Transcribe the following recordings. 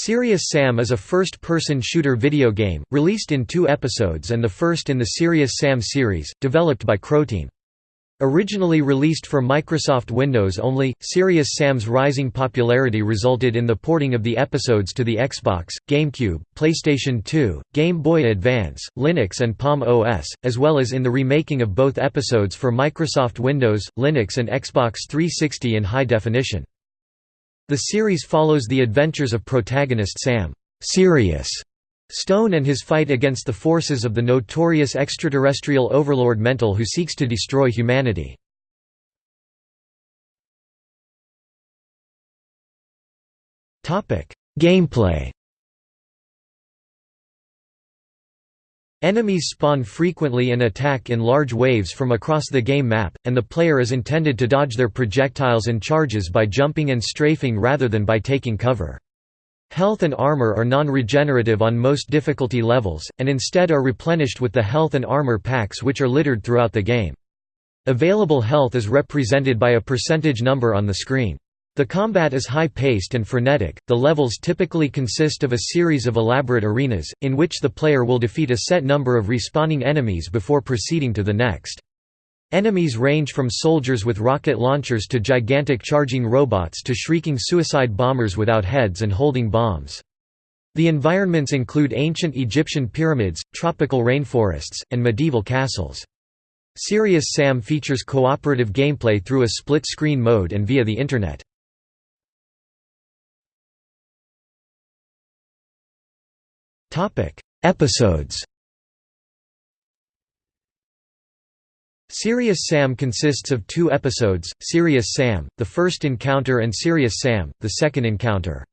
Serious Sam is a first-person shooter video game, released in two episodes and the first in the Serious Sam series, developed by Croteam. Originally released for Microsoft Windows only, Serious Sam's rising popularity resulted in the porting of the episodes to the Xbox, GameCube, PlayStation 2, Game Boy Advance, Linux and Palm OS, as well as in the remaking of both episodes for Microsoft Windows, Linux and Xbox 360 in high definition. The series follows the adventures of protagonist Sam Serious Stone and his fight against the forces of the notorious extraterrestrial overlord Mental who seeks to destroy humanity. Gameplay Enemies spawn frequently and attack in large waves from across the game map, and the player is intended to dodge their projectiles and charges by jumping and strafing rather than by taking cover. Health and armor are non-regenerative on most difficulty levels, and instead are replenished with the health and armor packs which are littered throughout the game. Available health is represented by a percentage number on the screen. The combat is high-paced and frenetic, the levels typically consist of a series of elaborate arenas, in which the player will defeat a set number of respawning enemies before proceeding to the next. Enemies range from soldiers with rocket launchers to gigantic charging robots to shrieking suicide bombers without heads and holding bombs. The environments include ancient Egyptian pyramids, tropical rainforests, and medieval castles. Serious Sam features cooperative gameplay through a split-screen mode and via the Internet. Episodes Serious Sam consists of two episodes, Serious Sam, the first encounter and Serious Sam, the second encounter.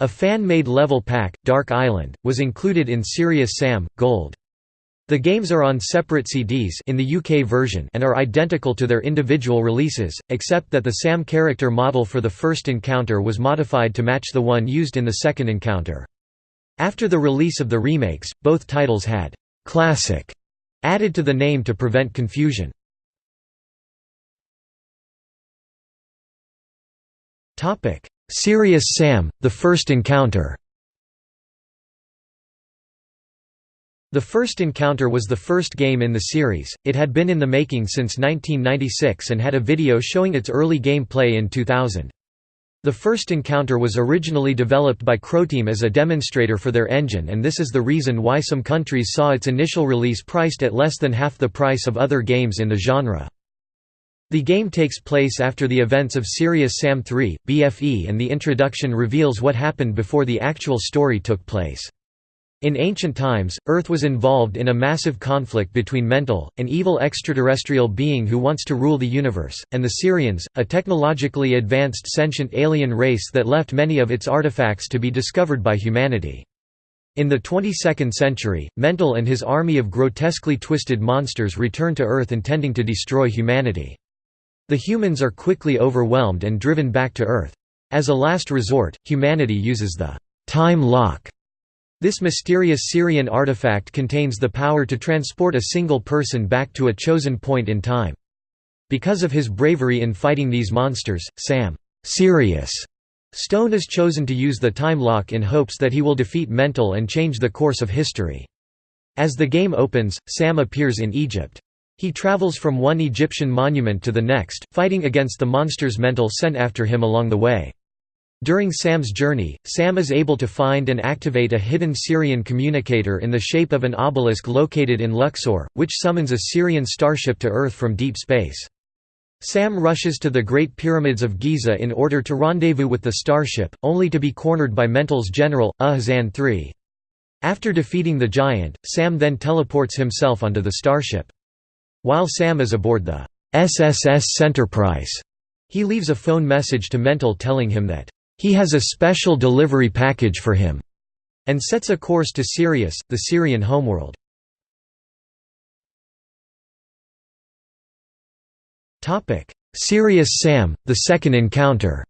A fan-made level pack, Dark Island, was included in Serious Sam, Gold. The games are on separate CDs in the UK version and are identical to their individual releases, except that the Sam character model for the first encounter was modified to match the one used in the second encounter. After the release of the remakes, both titles had «classic» added to the name to prevent confusion. Serious Sam, The First Encounter The First Encounter was the first game in the series, it had been in the making since 1996 and had a video showing its early gameplay in 2000. The first encounter was originally developed by Croteam as a demonstrator for their engine and this is the reason why some countries saw its initial release priced at less than half the price of other games in the genre. The game takes place after the events of Serious Sam 3, BFE and the introduction reveals what happened before the actual story took place. In ancient times, Earth was involved in a massive conflict between Mental, an evil extraterrestrial being who wants to rule the universe, and the Sirians, a technologically advanced sentient alien race that left many of its artifacts to be discovered by humanity. In the 22nd century, Mental and his army of grotesquely twisted monsters return to Earth intending to destroy humanity. The humans are quickly overwhelmed and driven back to Earth. As a last resort, humanity uses the time lock this mysterious Sirian artifact contains the power to transport a single person back to a chosen point in time. Because of his bravery in fighting these monsters, Sam Serious Stone is chosen to use the time lock in hopes that he will defeat Mental and change the course of history. As the game opens, Sam appears in Egypt. He travels from one Egyptian monument to the next, fighting against the monsters Mental sent after him along the way. During Sam's journey, Sam is able to find and activate a hidden Sirian communicator in the shape of an obelisk located in Luxor, which summons a Sirian starship to Earth from deep space. Sam rushes to the Great Pyramids of Giza in order to rendezvous with the starship, only to be cornered by Mental's general, Ugh-Zan III. After defeating the giant, Sam then teleports himself onto the starship. While Sam is aboard the SSS Centerprice, he leaves a phone message to Mental telling him that he has a special delivery package for him, and sets a course to Sirius, the Sirian homeworld. Serious Sam, The Second Encounter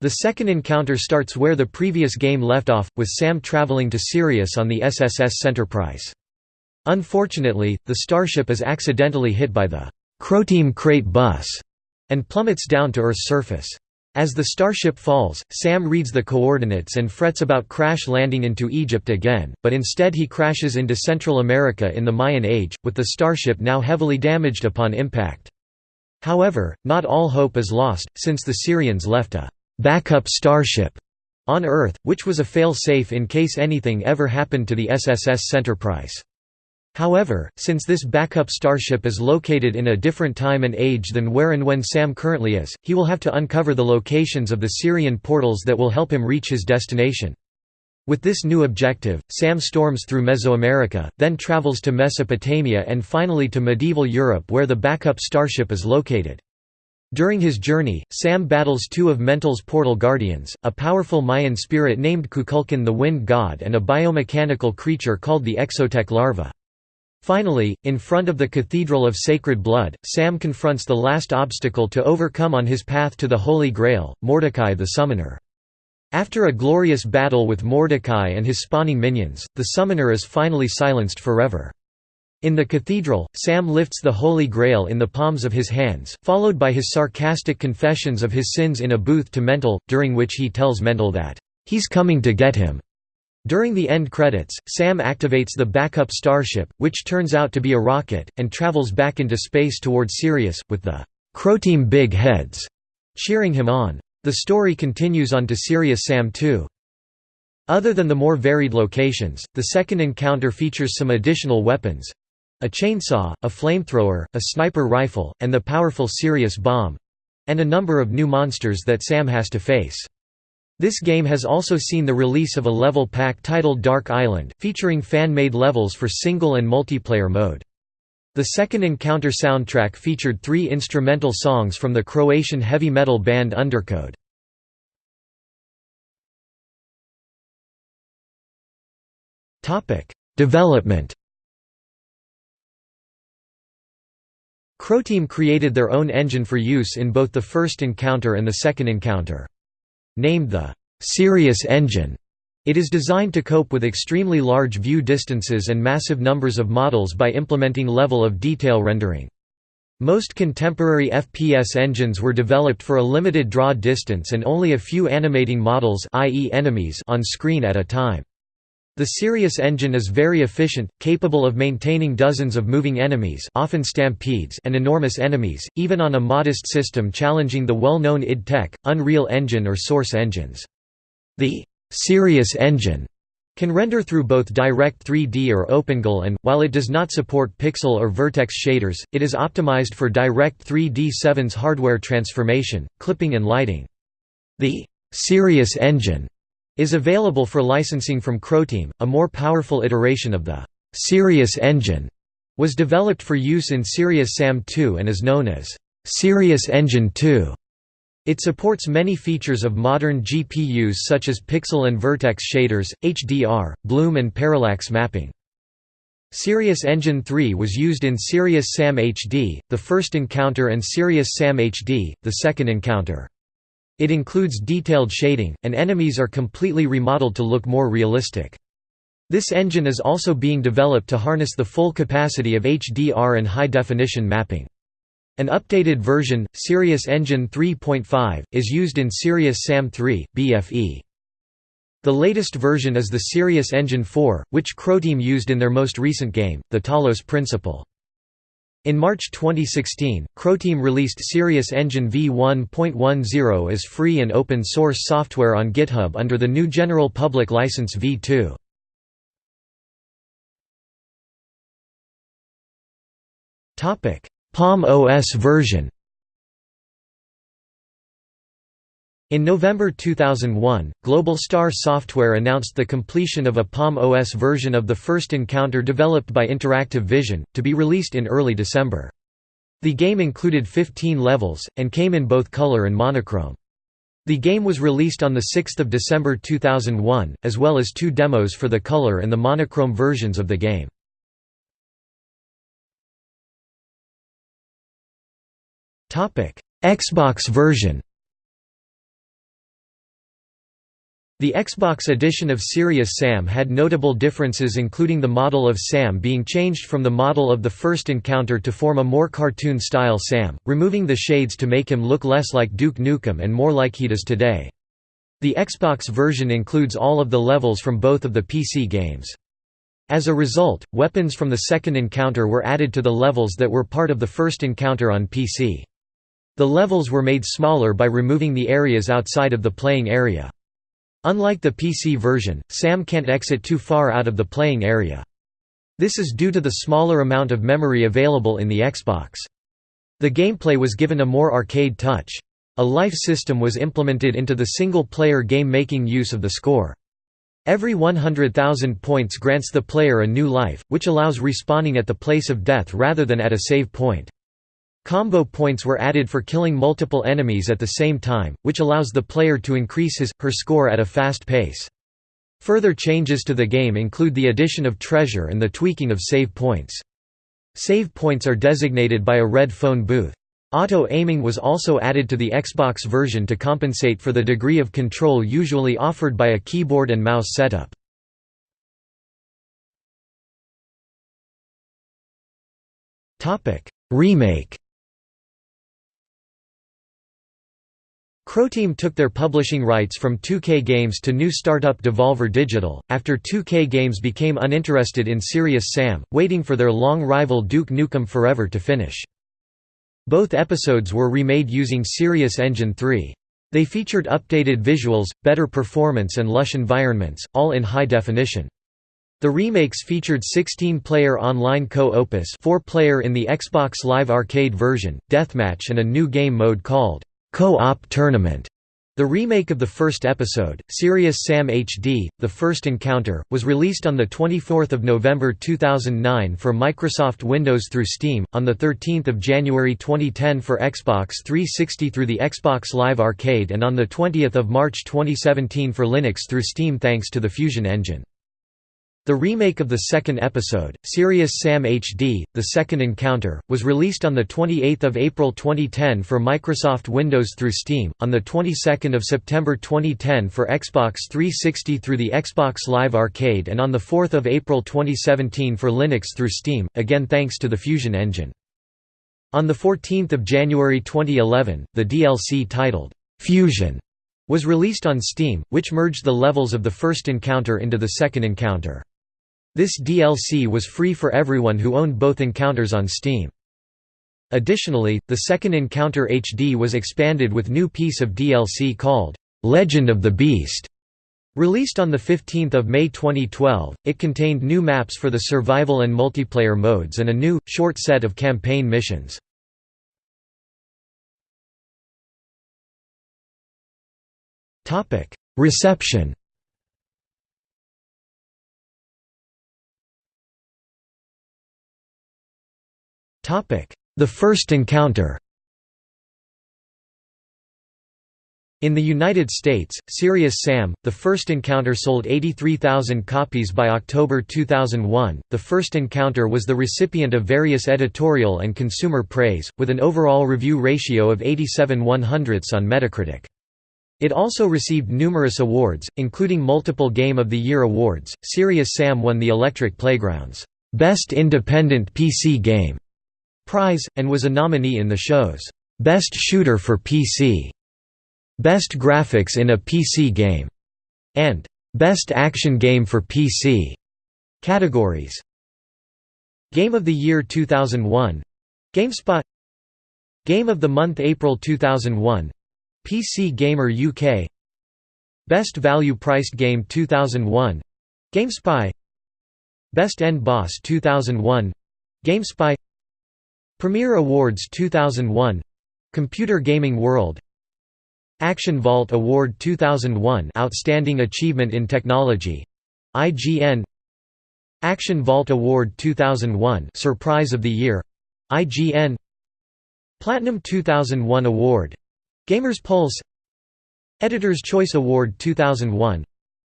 The second encounter starts where the previous game left off, with Sam traveling to Sirius on the SSS Centerprice. Unfortunately, the starship is accidentally hit by the Croteam crate bus, and plummets down to Earth's surface. As the starship falls, Sam reads the coordinates and frets about crash landing into Egypt again, but instead he crashes into Central America in the Mayan Age, with the starship now heavily damaged upon impact. However, not all hope is lost, since the Sirians left a «backup starship» on Earth, which was a fail-safe in case anything ever happened to the SSS Enterprise. However, since this backup starship is located in a different time and age than where and when Sam currently is, he will have to uncover the locations of the Sirian portals that will help him reach his destination. With this new objective, Sam storms through Mesoamerica, then travels to Mesopotamia and finally to medieval Europe where the backup starship is located. During his journey, Sam battles two of Mental's portal guardians, a powerful Mayan spirit named Kukulkan the Wind God and a biomechanical creature called the Exotech larva. Finally, in front of the Cathedral of Sacred Blood, Sam confronts the last obstacle to overcome on his path to the Holy Grail, Mordecai the Summoner. After a glorious battle with Mordecai and his spawning minions, the Summoner is finally silenced forever. In the cathedral, Sam lifts the Holy Grail in the palms of his hands, followed by his sarcastic confessions of his sins in a booth to Mental, during which he tells Mental that, "...he's coming to get him." During the end credits, Sam activates the backup starship, which turns out to be a rocket, and travels back into space toward Sirius, with the Croteam Big Heads cheering him on. The story continues on to Serious Sam 2. Other than the more varied locations, the second encounter features some additional weapons a chainsaw, a flamethrower, a sniper rifle, and the powerful Serious bomb and a number of new monsters that Sam has to face. This game has also seen the release of a level pack titled Dark Island, featuring fan-made levels for single and multiplayer mode. The second Encounter soundtrack featured three instrumental songs from the Croatian heavy metal band Undercode. Development Croteam created their own engine for use in both the first encounter and the second encounter. Named the Serious engine, it is designed to cope with extremely large view distances and massive numbers of models by implementing level of detail rendering. Most contemporary FPS engines were developed for a limited draw distance and only a few animating models i.e. enemies on screen at a time. The Serious engine is very efficient, capable of maintaining dozens of moving enemies often stampedes and enormous enemies, even on a modest system challenging the well-known id Tech, Unreal Engine or Source engines. The Serious engine can render through both Direct 3D or OpenGL and, while it does not support pixel or vertex shaders, it is optimized for Direct 3D 7's hardware transformation, clipping and lighting. The Serious engine is available for licensing from Croteam. A more powerful iteration of the Serious engine was developed for use in Serious SAM 2 and is known as Serious Engine 2. It supports many features of modern GPUs such as pixel and vertex shaders, HDR, bloom and parallax mapping. Serious Engine 3 was used in Serious SAM HD, the first encounter and Serious SAM HD, the second encounter. It includes detailed shading, and enemies are completely remodeled to look more realistic. This engine is also being developed to harness the full capacity of HDR and high-definition mapping. An updated version, Serious Engine 3.5, is used in Serious SAM 3, BFE. The latest version is the Serious Engine 4, which Croteam used in their most recent game, the Talos Principle. In March 2016, Croteam released Serious Engine v1.10 as free and open source software on GitHub under the GNU general public license v2. Palm OS version In November 2001, Global Star Software announced the completion of a Palm OS version of the first encounter developed by Interactive Vision, to be released in early December. The game included 15 levels, and came in both color and monochrome. The game was released on 6 December 2001, as well as two demos for the color and the monochrome versions of the game. Xbox version The Xbox edition of Serious Sam had notable differences including the model of Sam being changed from the model of the first encounter to form a more cartoon-style Sam, removing the shades to make him look less like Duke Nukem and more like he does today. The Xbox version includes all of the levels from both of the PC games. As a result, weapons from the second encounter were added to the levels that were part of the first encounter on PC. The levels were made smaller by removing the areas outside of the playing area. Unlike the PC version, Sam can't exit too far out of the playing area. This is due to the smaller amount of memory available in the Xbox. The gameplay was given a more arcade touch. A life system was implemented into the single-player game making use of the score. Every 100,000 points grants the player a new life, which allows respawning at the place of death rather than at a save point. Combo points were added for killing multiple enemies at the same time, which allows the player to increase his, her score at a fast pace. Further changes to the game include the addition of treasure and the tweaking of save points. Save points are designated by a red phone booth. Auto-aiming was also added to the Xbox version to compensate for the degree of control usually offered by a keyboard and mouse setup. Remake Croteam took their publishing rights from 2K Games to new startup Devolver Digital, after 2K Games became uninterested in Serious Sam, waiting for their long rival Duke Nukem Forever to finish. Both episodes were remade using Serious Engine 3. They featured updated visuals, better performance and lush environments, all in high definition. The remakes featured 16-player online co-opus 4-player in the Xbox Live Arcade version, deathmatch and a new game mode called Co-op Tournament. The remake of the first episode, Serious Sam HD, The First Encounter, was released on 24 November 2009 for Microsoft Windows through Steam, on 13 January 2010 for Xbox 360 through the Xbox Live Arcade and on 20 March 2017 for Linux through Steam thanks to the Fusion engine. The remake of the second episode, Serious Sam HD, The Second Encounter, was released on 28 April 2010 for Microsoft Windows through Steam, on the 22nd of September 2010 for Xbox 360 through the Xbox Live Arcade and on 4 April 2017 for Linux through Steam, again thanks to the Fusion engine. On 14 January 2011, the DLC titled, "'Fusion' was released on Steam, which merged the levels of the first encounter into the second encounter. This DLC was free for everyone who owned both encounters on Steam. Additionally, the second Encounter HD was expanded with new piece of DLC called, "'Legend of the Beast' Released on 15 May 2012, it contained new maps for the survival and multiplayer modes and a new, short set of campaign missions. Reception The First Encounter In the United States, Serious Sam, The First Encounter sold 83,000 copies by October 2001. The First Encounter was the recipient of various editorial and consumer praise, with an overall review ratio of 87 100ths on Metacritic. It also received numerous awards, including multiple Game of the Year awards. Serious Sam won the Electric Playground's Best Independent PC Game prize, and was a nominee in the show's Best Shooter for PC, Best Graphics in a PC Game, and Best Action Game for PC categories. Game of the Year 2001 GameSpot. Game of the Month April 2001 PC Gamer UK Best Value Priced Game 2001 GameSpy. Best End Boss 2001 GameSpy Premier Awards 2001 Computer Gaming World Action Vault Award 2001 Outstanding Achievement in Technology IGN Action Vault Award 2001 Surprise of the Year IGN Platinum 2001 Award Gamers Pulse Editor's Choice Award 2001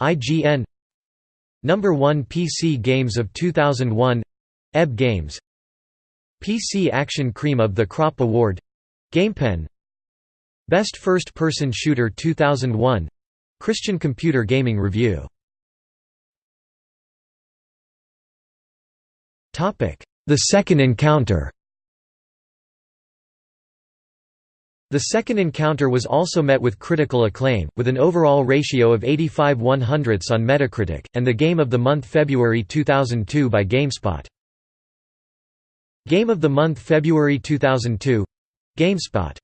IGN Number 1 PC Games of 2001 EB Games PC Action Cream of the Crop Award GamePen Best First Person Shooter 2001 Christian Computer Gaming Review The Second Encounter The second encounter was also met with critical acclaim, with an overall ratio of 85 100ths on Metacritic, and the Game of the Month February 2002 by GameSpot. Game of the Month February 2002 GameSpot